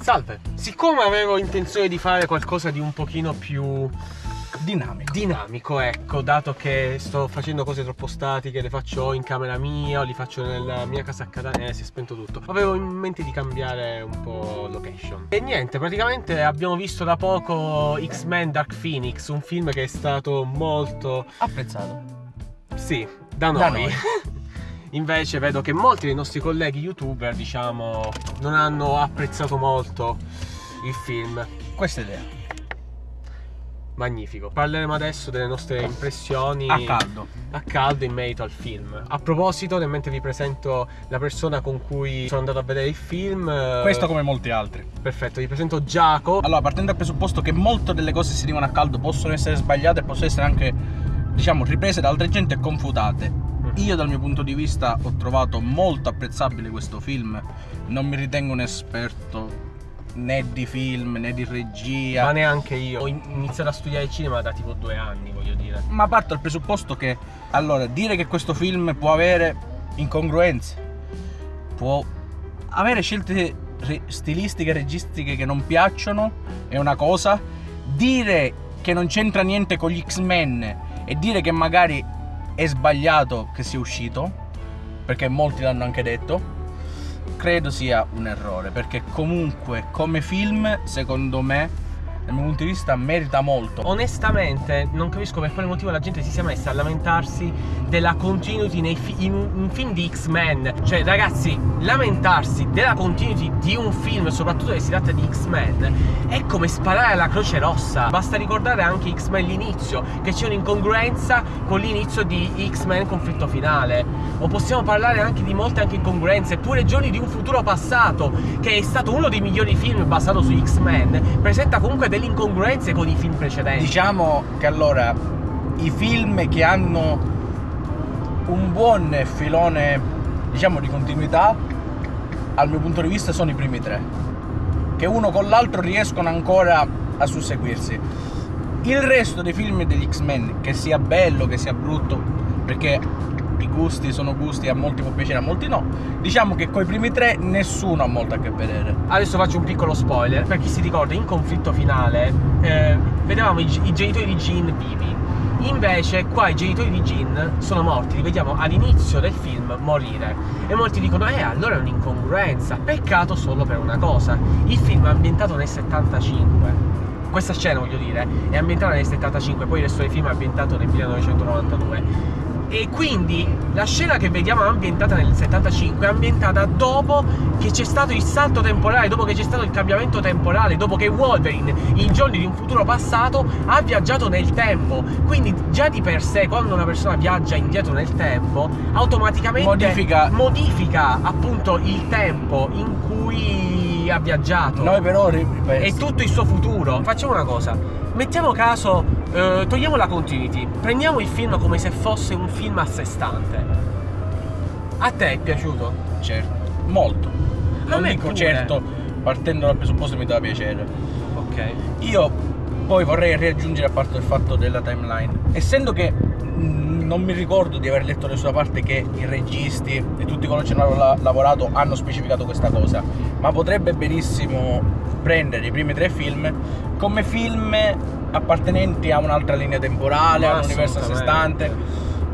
Salve. Siccome avevo intenzione di fare qualcosa di un pochino più dinamico. dinamico, ecco, dato che sto facendo cose troppo statiche, le faccio in camera mia o li faccio nella mia casa a Catania, eh, si è spento tutto. Avevo in mente di cambiare un po' location. E niente, praticamente abbiamo visto da poco X-Men Dark Phoenix, un film che è stato molto apprezzato. Sì, da noi. Da noi. Invece vedo che molti dei nostri colleghi youtuber, diciamo, non hanno apprezzato molto il film. Questa idea. Magnifico. Parleremo adesso delle nostre impressioni a caldo. A caldo in merito al film. A proposito, nel mentre vi presento la persona con cui sono andato a vedere il film. Eh, Questo come molti altri. Perfetto, vi presento Giacomo. Allora, partendo dal presupposto che molte delle cose che si dicono a caldo possono essere sbagliate e possono essere anche, diciamo, riprese da altra gente e confutate io dal mio punto di vista ho trovato molto apprezzabile questo film, non mi ritengo un esperto né di film né di regia. Ma neanche io. Ho iniziato a studiare cinema da tipo due anni, voglio dire. Ma parto dal presupposto che, allora, dire che questo film può avere incongruenze, può avere scelte stilistiche e registiche che non piacciono, è una cosa. Dire che non c'entra niente con gli X-Men e dire che magari è sbagliato che sia uscito, perché molti l'hanno anche detto, credo sia un errore, perché comunque come film, secondo me, dal mio punto di vista merita molto. Onestamente non capisco per quale motivo la gente si sia messa a lamentarsi della continuity fi in un film di X-Men. Cioè ragazzi, lamentarsi della continuity di un film, soprattutto se si tratta di X-Men, è come sparare alla Croce Rossa. Basta ricordare anche X-Men l'inizio, che c'è un'incongruenza con l'inizio di X-Men conflitto finale. O possiamo parlare anche di molte anche incongruenze, pure Giorni di un futuro passato, che è stato uno dei migliori film basato su X-Men, presenta comunque delle incongruenze con i film precedenti. Diciamo che allora i film che hanno un buon filone, diciamo, di continuità, al mio punto di vista sono i primi tre, che uno con l'altro riescono ancora a susseguirsi. Il resto dei film degli X-Men, che sia bello, che sia brutto, perché i gusti sono gusti, a molti può piacere, a molti no. Diciamo che con i primi tre nessuno ha molto a che vedere. Adesso faccio un piccolo spoiler, per chi si ricorda, in conflitto finale eh, vedevamo i, i genitori di Jean vivi. Invece qua i genitori di Jean sono morti, li vediamo all'inizio del film morire. E molti dicono, eh allora è un'incongruenza. Peccato solo per una cosa, il film è ambientato nel 75 questa scena voglio dire è ambientata nel 75 poi il resto del film è ambientato nel 1992 e quindi la scena che vediamo ambientata nel 75 è ambientata dopo che c'è stato il salto temporale, dopo che c'è stato il cambiamento temporale, dopo che Wolverine in giorni di un futuro passato ha viaggiato nel tempo. Quindi già di per sé quando una persona viaggia indietro nel tempo, automaticamente modifica, modifica appunto il tempo in cui ha viaggiato. Noi però è tutto il suo futuro. Facciamo una cosa, mettiamo caso Uh, togliamo la continuity, prendiamo il film come se fosse un film a sé stante. A te è piaciuto? Certo, molto. Non dico pure. certo, partendo dal presupposto mi dà piacere. Ok. Io poi vorrei riaggiungere a parte il fatto della timeline. Essendo che non mi ricordo di aver letto nessuna parte che i registi e tutti coloro che hanno lavorato hanno specificato questa cosa, ma potrebbe benissimo prendere i primi tre film come film appartenenti a un'altra linea temporale, a un universo a sé stante.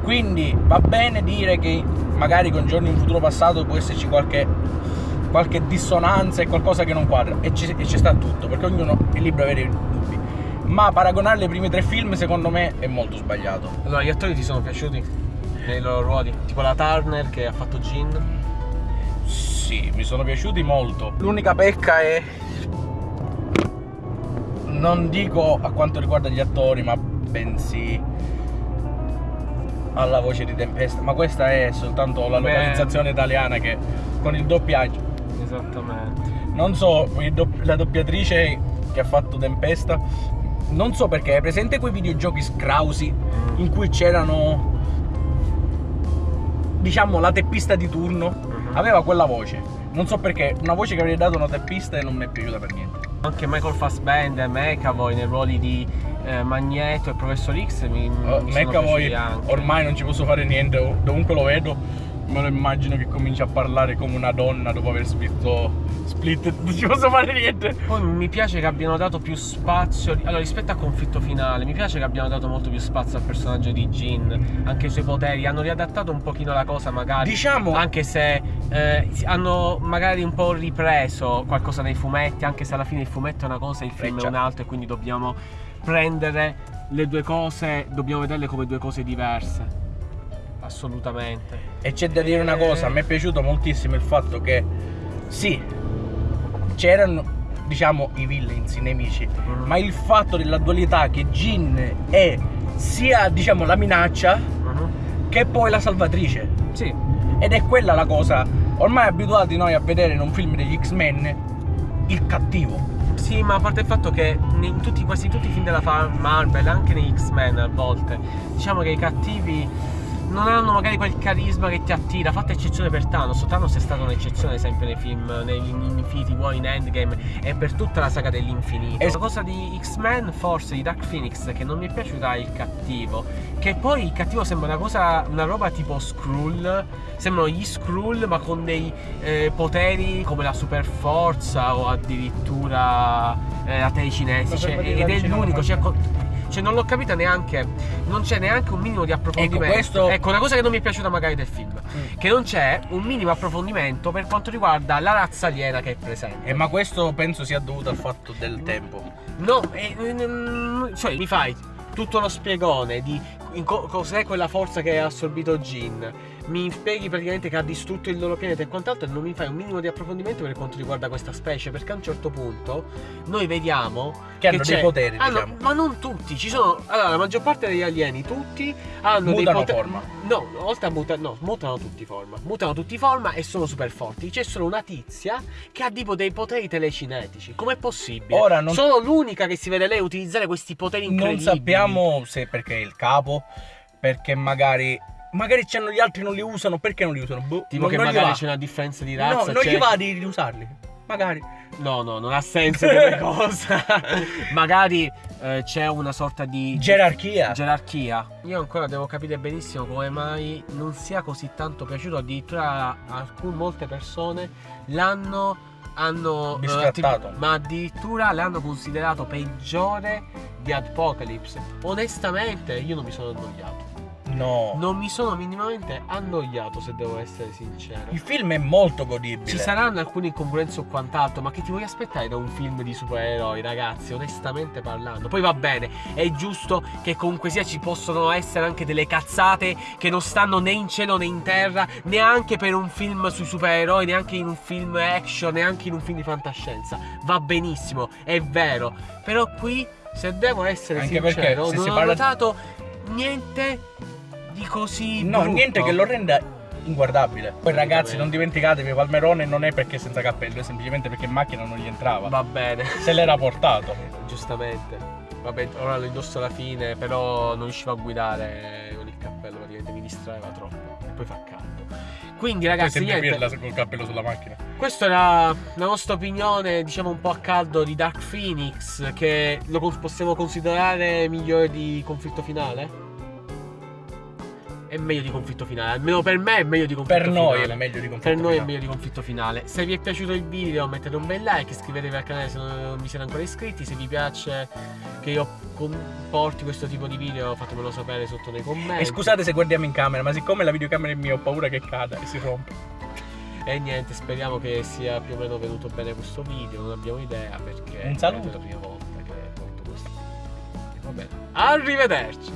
Quindi va bene dire che magari con giorni in futuro passato può esserci qualche, qualche dissonanza e qualcosa che non quadra. E ci, e ci sta tutto, perché ognuno è libero di avere dubbi. Ma paragonarli ai primi tre film secondo me è molto sbagliato. Allora, gli attori ti sono piaciuti nei loro ruoli? Tipo la Turner che ha fatto Jean? Sì, mi sono piaciuti molto. L'unica pecca è non dico a quanto riguarda gli attori, ma bensì alla voce di Tempesta. Ma questa è soltanto la localizzazione Beh. italiana che con il doppiaggio. Esattamente. Non so, la doppiatrice che ha fatto Tempesta, non so perché, è presente quei videogiochi scrausi mm. in cui c'erano diciamo la teppista di turno, uh-huh. aveva quella voce. Non so perché, una voce che avrei dato una teppista e non mi è piaciuta per niente. Anche Michael Fassbender, McAvoy nei ruoli di eh, Magneto e Professor X mi, uh, mi McAvoy ormai non ci posso fare niente, dovunque lo vedo Me lo immagino che comincia a parlare come una donna dopo aver visto Split. Non ci posso fare niente. Poi mi piace che abbiano dato più spazio. Allora, rispetto al conflitto finale, mi piace che abbiano dato molto più spazio al personaggio di Jin, anche i suoi poteri. Hanno riadattato un pochino la cosa, magari. Diciamo. Anche se eh, hanno magari un po' ripreso qualcosa nei fumetti, anche se alla fine il fumetto è una cosa e il film Eh, è un'altra, e quindi dobbiamo prendere le due cose, dobbiamo vederle come due cose diverse. Assolutamente. E c'è da dire una cosa, a me è piaciuto moltissimo il fatto che sì, c'erano diciamo i villains, i nemici, Mm. ma il fatto della dualità che Jin è sia diciamo la minaccia Mhm. che poi la salvatrice. Sì, Ed è quella la cosa, ormai abituati noi a vedere in un film degli X-Men il cattivo. Sì, ma a parte il fatto che in tutti, quasi tutti i film della Marvel, anche negli X-Men a volte, diciamo che i cattivi non hanno magari quel carisma che ti attira, fatta eccezione per Thanos. Thanos è stata un'eccezione, ad esempio, nei film, in Infinity War, in Endgame e per tutta la saga dell'infinito. Es- la cosa di X-Men, forse di Dark Phoenix, che non mi è piaciuta è il cattivo. Che poi il cattivo sembra una cosa, una roba tipo Skrull. Sembrano gli Skrull, ma con dei eh, poteri come la super forza o addirittura eh, la telecinesi. Cioè, ed è l'unico. Cioè, cioè, non l'ho capita neanche. Non c'è neanche un minimo di approfondimento. Ecco, questo- Ecco, una cosa che non mi è piaciuta magari del film. Che non c'è un minimo approfondimento per quanto riguarda la razza aliena che è presente. Eh, ma questo penso sia dovuto al fatto del tempo. No, eh, mm, cioè mi fai tutto lo spiegone di cos'è quella forza che ha assorbito Jin. Mi spieghi praticamente che ha distrutto il loro pianeta e quant'altro e non mi fai un minimo di approfondimento per quanto riguarda questa specie perché a un certo punto noi vediamo Che hanno c'è- dei poteri, hanno- diciamo. ma non tutti, ci sono allora la maggior parte degli alieni tutti hanno dei Mutano poteri forma. No, oltre a mutare, no, mutano tutti forma. Mutano tutti forma e sono super forti. C'è solo una tizia che ha tipo dei poteri telecinetici. Com'è possibile? Ora non- Sono l'unica che si vede lei utilizzare questi poteri Non incredibili. sappiamo se perché è il capo, perché magari. Magari c'hanno gli altri non li usano, perché non li usano? Boh, Tipo non, che non magari c'è una differenza di No, razza. non c'è- gli va di riusarli. Magari. No, no, non ha senso come cosa. magari eh, c'è una sorta di Gerarchia. gerarchia. Io ancora devo capire benissimo come mai non sia così tanto piaciuto. Addirittura alcune molte persone l'hanno hanno eh, Biscattato. ma addirittura l'hanno considerato peggiore di Apocalypse. Onestamente, io non mi sono annoiato. No. Non mi sono minimamente annoiato, se devo essere sincero. Il film è molto godibile. Ci saranno alcune incongruenze o quant'altro, ma che ti vuoi aspettare da un film di supereroi, ragazzi? Onestamente parlando. Poi va bene, è giusto che comunque sia ci possono essere anche delle cazzate che non stanno né in cielo né in terra, neanche per un film sui supereroi, neanche in un film action, neanche in un film di fantascienza. Va benissimo, è vero. Però qui, se devo essere Anche sincero, non si ho parla- notato niente di così No, brutto. niente che lo renda inguardabile. Poi ragazzi, non dimenticatevi, Palmerone non è perché senza cappello, è semplicemente perché in macchina non gli entrava. Va bene. Se l'era portato. Giustamente. Vabbè, ora lo indosso alla fine, però non riuscivo a guidare con il cappello, praticamente mi distraeva troppo. E poi fa caldo. Quindi ragazzi, sempre niente, pirla col cappello sulla macchina. questa era la nostra opinione, diciamo un po' a caldo di Dark Phoenix, che lo possiamo considerare migliore di conflitto finale? È meglio di conflitto finale, almeno per me è meglio di conflitto Per finale. noi è meglio di conflitto Per noi è finale. meglio di conflitto finale. Se vi è piaciuto il video mettete un bel like, iscrivetevi al canale se non vi siete ancora iscritti. Se vi piace che io porti questo tipo di video fatemelo sapere sotto nei commenti. E scusate se guardiamo in camera, ma siccome la videocamera è mia ho paura che cada e si rompe. E niente, speriamo che sia più o meno venuto bene questo video. Non abbiamo idea perché Un saluto. è la prima volta che porto questo video. Va bene. Arrivederci.